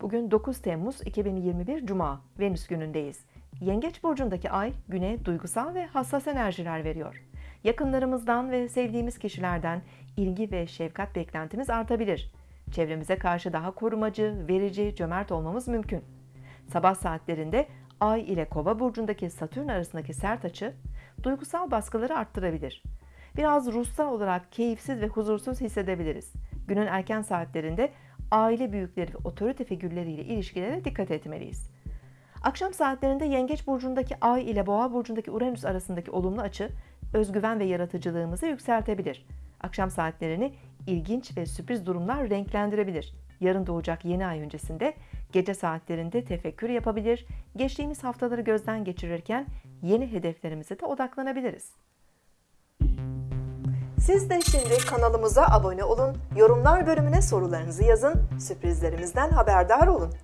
Bugün 9 Temmuz 2021 Cuma, Venüs günündeyiz. Yengeç burcundaki ay güne duygusal ve hassas enerjiler veriyor. Yakınlarımızdan ve sevdiğimiz kişilerden ilgi ve şefkat beklentimiz artabilir. Çevremize karşı daha korumacı, verici, cömert olmamız mümkün. Sabah saatlerinde Ay ile Kova burcundaki Satürn arasındaki sert açı duygusal baskıları arttırabilir. Biraz ruhsal olarak keyifsiz ve huzursuz hissedebiliriz. Günün erken saatlerinde aile büyükleri ve otorite figürleriyle ilişkilere dikkat etmeliyiz. Akşam saatlerinde Yengeç burcundaki Ay ile Boğa burcundaki Uranüs arasındaki olumlu açı özgüven ve yaratıcılığımızı yükseltebilir. Akşam saatlerini ilginç ve sürpriz durumlar renklendirebilir. Yarın doğacak yeni ay öncesinde gece saatlerinde tefekkür yapabilir, geçtiğimiz haftaları gözden geçirirken yeni hedeflerimize de odaklanabiliriz. Siz de şimdi kanalımıza abone olun, yorumlar bölümüne sorularınızı yazın, sürprizlerimizden haberdar olun.